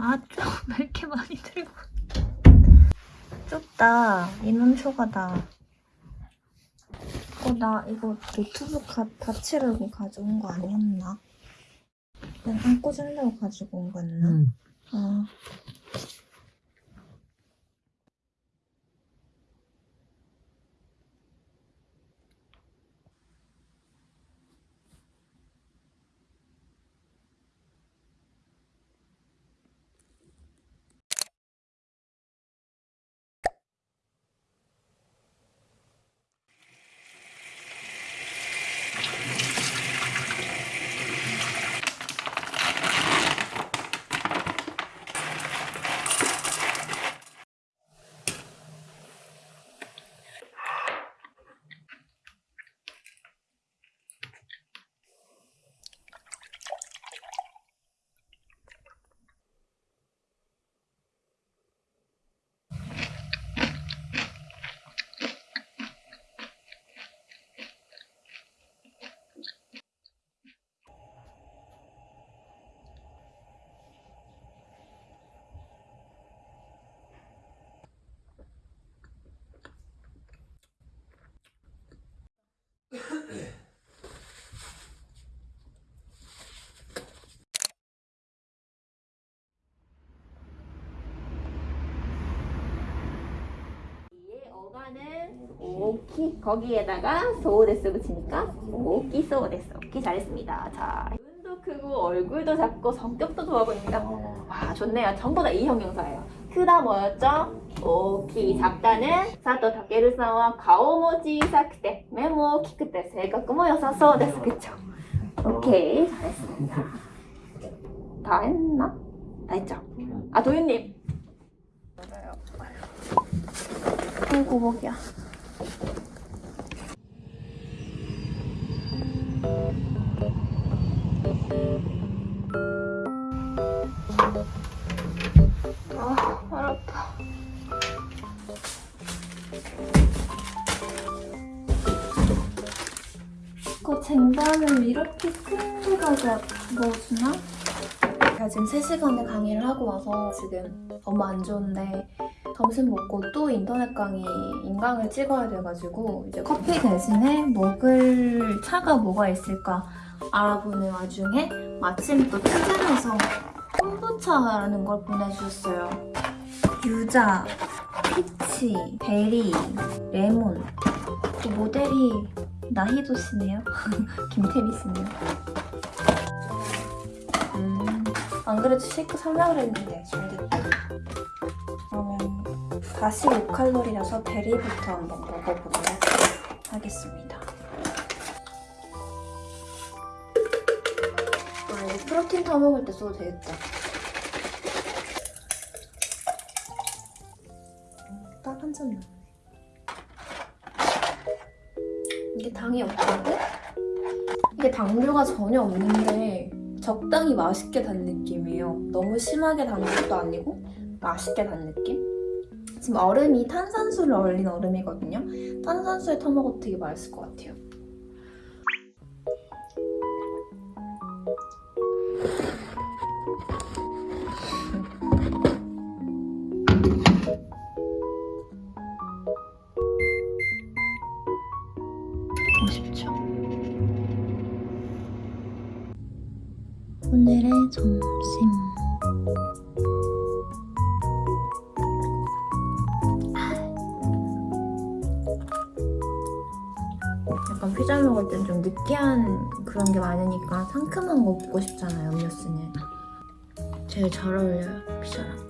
아, 좀 왜 이렇게 많이 들고. 좁다. 인원 초과다. 어, 나 이거 노트북 가, 닫히려고 가져온 거 아니었나? 그냥 안 꽂으려고 가지고 온 거였나? 응. 어. 이에 어가는 大き 거기에다가 そうです 붙이니까 大きそうです 오키 잘했습니다 자 눈도 크고 얼굴도 작고 성격도 좋아 보입니다 와 좋네요 전부 다 い형용사예요 크다 뭐였죠? 大き 작다는 佐藤健さんは 顔も小さくて 目も大きくて 性格も 良さそうです 그쵸? 오케이 잘했습니다 다 했나? 다 했죠? 아 도윤님 아이고, 목이야. 아, 발 아파. 이거 쟁반을 이렇게 큰 데다가 넣어주나? 제가 지금 3시간을 강의를 하고 와서 지금 너무 안 좋은데 점심 먹고 또 인터넷 강의 인강을 찍어야 돼가지고 이제 커피 대신에 먹을 차가 뭐가 있을까 알아보는 와중에 마침 또 추천해서 콤부차라는 걸 보내주셨어요. 유자, 피치, 베리, 레몬 그 모델이 나희도 씨네요. 김태리 씨네요. 음, 안 그래도 쉐이크 살려고 했는데 잘 됐다. 그러면 45칼로리라서 베리부터 한번 먹어보도록 하겠습니다. 아, 이거 프로틴 타 먹을 때 써도 되겠다. 딱 한 잔 남네. 이게 당이 없다고? 이게 당류가 전혀 없는데 적당히 맛있게 단 느낌이에요. 너무 심하게 단 것도 아니고 맛있게 단 느낌? 지금 얼음이 탄산수를 얼린 얼음이거든요. 탄산수에 타먹어도 되게 맛있을 것 같아요. 약간 피자 먹을 땐 좀 느끼한 그런 게 많으니까 상큼한 거 먹고 싶잖아요, 음료수는. 제일 잘 어울려요, 피자랑.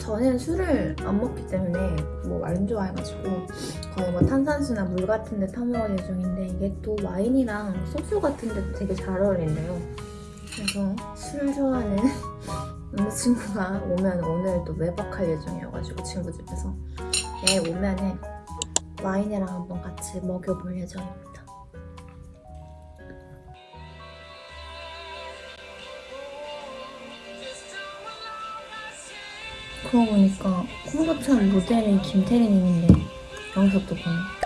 저는 술을 안 먹기 때문에 뭐 안 좋아해가지고 거의 뭐 탄산수나 물 같은 데 타먹을 예정인데 이게 또 와인이랑 소주 같은 데도 되게 잘 어울린대요. 그래서 술 좋아하는 남자친구가 오면 오늘 또 외박할 예정이어가지고 친구 집에서 내 오면은 와인이랑 한번 같이 먹여볼 예정입니다. 그러고 보니까 콤부차 모델이 김태리님인데 또 보네.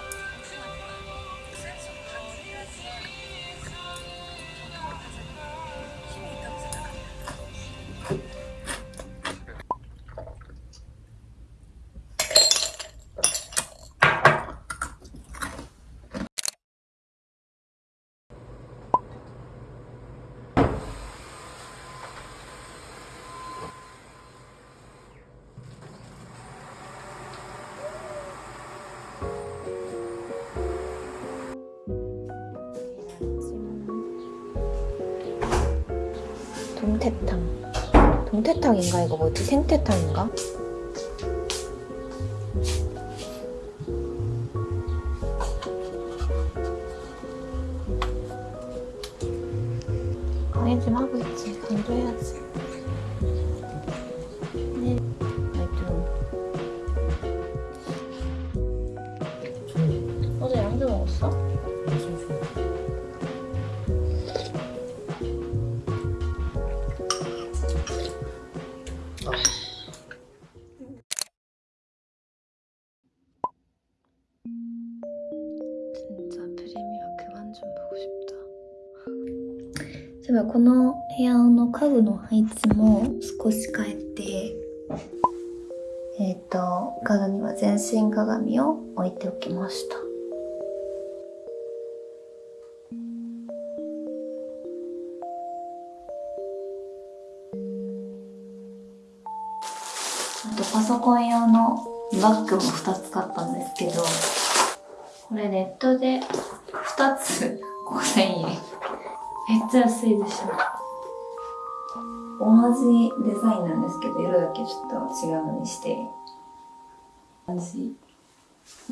동태탕. 동태탕인가 이거 뭐지? 생태탕인가? 강의 좀 하고 있지. 강의도 해야지. そういえばこの部屋の家具の配置も少し変えて、えっ、と、家具には全身鏡を置いておきました。あとパソコン用のバッグも2つ買ったんですけど、これネットで2つ5000円。めっちゃ安いでしょ。同じデザインなんですけど、色だけちょっと違うのにして。同じ。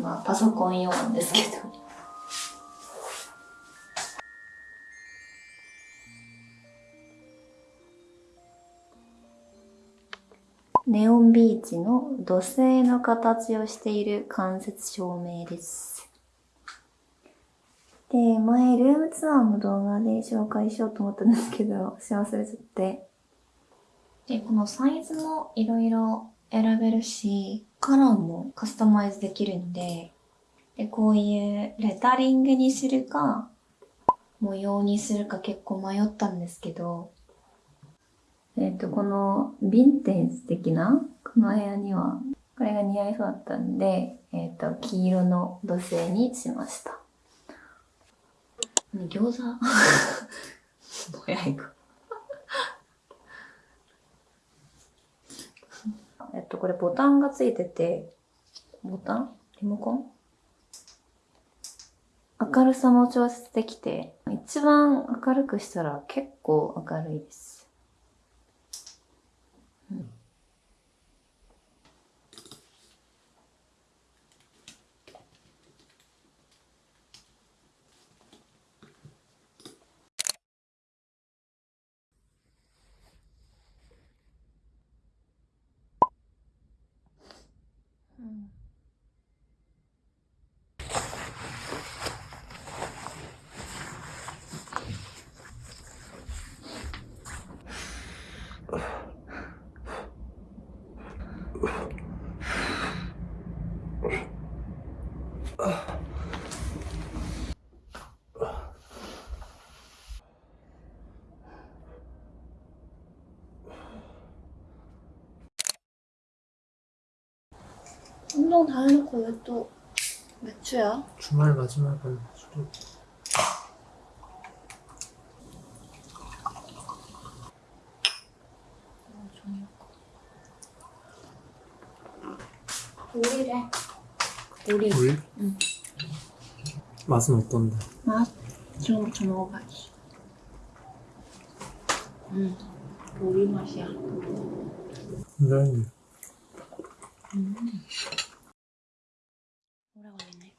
まあ、パソコン用なんですけど。ネオンビーチの土星の形をしている間接照明です。で、前、ルームツアーの動画で紹介しようと思ったんですけど、し忘れちゃって。で、このサイズもいろいろ選べるし、カラーもカスタマイズできるんで、で、こういうレタリングにするか、模様にするか結構迷ったんですけど、えっ、と、このヴィンテージ的な、この部屋には、これが似合いそうだったんで、えっ、と、黄色の土星にしました。ね餃子もやいか。えっと、これボタンがついてて、ボタン？リモコン？明るさも調節できて、一番明るくしたら結構明るいです。 운동 다 해놓고 왜또 매추야? 주말 마지막은 술이 우리래 우리 물? 응. 맛은 어떤데? 맛? 지금부터 먹어봐야지 응 우리 맛이야 굉장히 오래 걸리네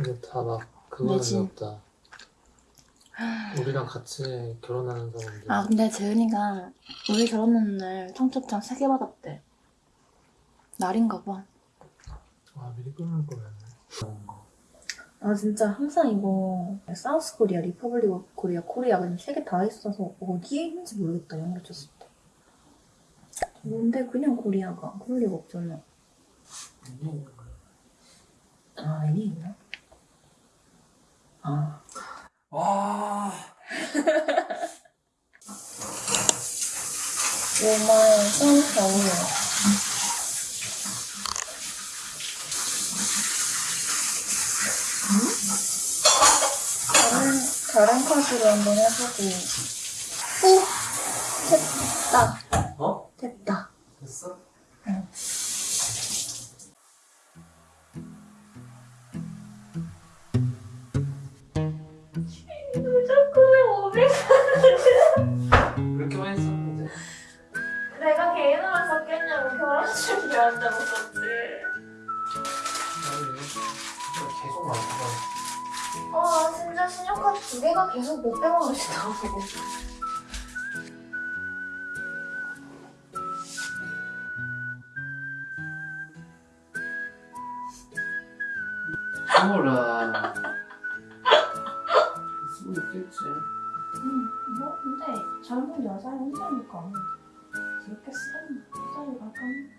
이게 다막 그거는. 없다 우리랑 같이 결혼하는 사람들. 아 근데 재은이가 우리 결혼하는 날 청첩장 3개 받았대. 날인가 봐. 아 미리 끊을 거였네. 아 진짜 항상 이거 South Korea, Republic Korea, Korea 그냥 세 개 다 있어서 어디에 있는지 모르겠다 영어 쳤을 때. 뭔데 그냥 코리아가? 그럴 리가 없잖아. 아 애니 있나? 아 와 5만 3,400원 다른, 다른 카드로 한번 해보고. 오! 됐다. 어? 됐다 계속 못 빼먹으시더라고. 스물아. 쓰고 있겠지. 응, 뭐 근데 젊은 여자 혼자니까 그렇게 쓰면 여자를 가끔